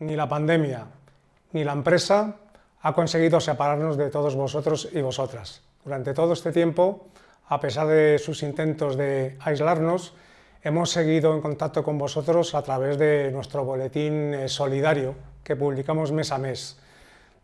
ni la pandemia, ni la empresa ha conseguido separarnos de todos vosotros y vosotras. Durante todo este tiempo, a pesar de sus intentos de aislarnos, hemos seguido en contacto con vosotros a través de nuestro boletín eh, solidario que publicamos mes a mes.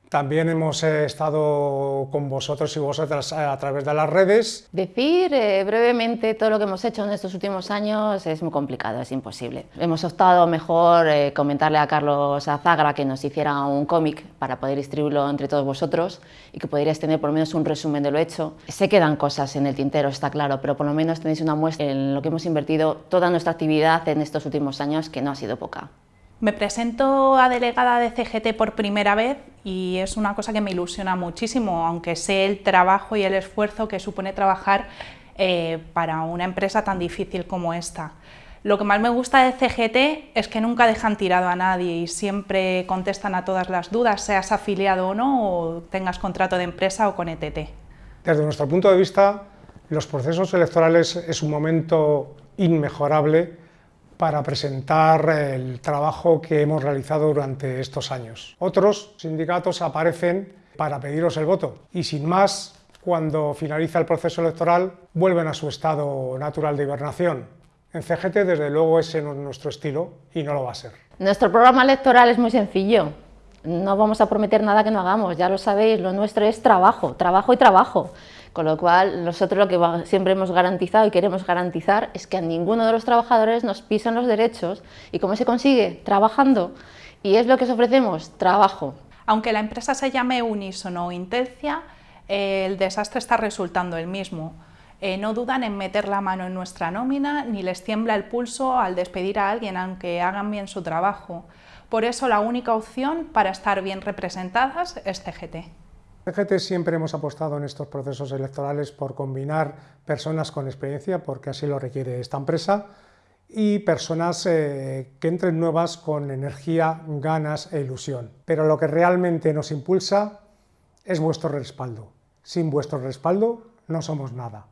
También hemos eh, estado con vosotros y vosotras eh, a través de las redes. Decir eh, brevemente todo lo que hemos hecho en estos últimos años es muy complicado, es imposible. Hemos optado mejor comentarle a Carlos Azagra que nos hiciera un cómic para poder distribuirlo entre todos vosotros y que pudierais tener por lo menos un resumen de lo hecho. Se quedan cosas en el tintero, está claro, pero por lo menos tenéis una muestra en lo que hemos invertido toda nuestra actividad en estos últimos años, que no ha sido poca. Me presento a delegada de CGT por primera vez y es una cosa que me ilusiona muchísimo, aunque sé el trabajo y el esfuerzo que supone trabajar eh, para una empresa tan difícil como esta. Lo que más me gusta de CGT es que nunca dejan tirado a nadie y siempre contestan a todas las dudas, seas afiliado o no, o tengas contrato de empresa o con ETT. Desde nuestro punto de vista, los procesos electorales es un momento inmejorable para presentar el trabajo que hemos realizado durante estos años. Otros sindicatos aparecen para pediros el voto y sin más, cuando finaliza el proceso electoral, vuelven a su estado natural de hibernación. En CGT, desde luego, ese no es nuestro estilo y no lo va a ser. Nuestro programa electoral es muy sencillo. No vamos a prometer nada que no hagamos, ya lo sabéis, lo nuestro es trabajo, trabajo y trabajo. Con lo cual, nosotros lo que siempre hemos garantizado y queremos garantizar es que a ninguno de los trabajadores nos pisan los derechos. ¿Y cómo se consigue? Trabajando. Y es lo que os ofrecemos, trabajo. Aunque la empresa se llame Unisono o Intencia, el desastre está resultando el mismo. Eh, no dudan en meter la mano en nuestra nómina, ni les tiembla el pulso al despedir a alguien, aunque hagan bien su trabajo. Por eso la única opción para estar bien representadas es CGT. CGT siempre hemos apostado en estos procesos electorales por combinar personas con experiencia, porque así lo requiere esta empresa, y personas eh, que entren nuevas con energía, ganas e ilusión. Pero lo que realmente nos impulsa es vuestro respaldo. Sin vuestro respaldo no somos nada.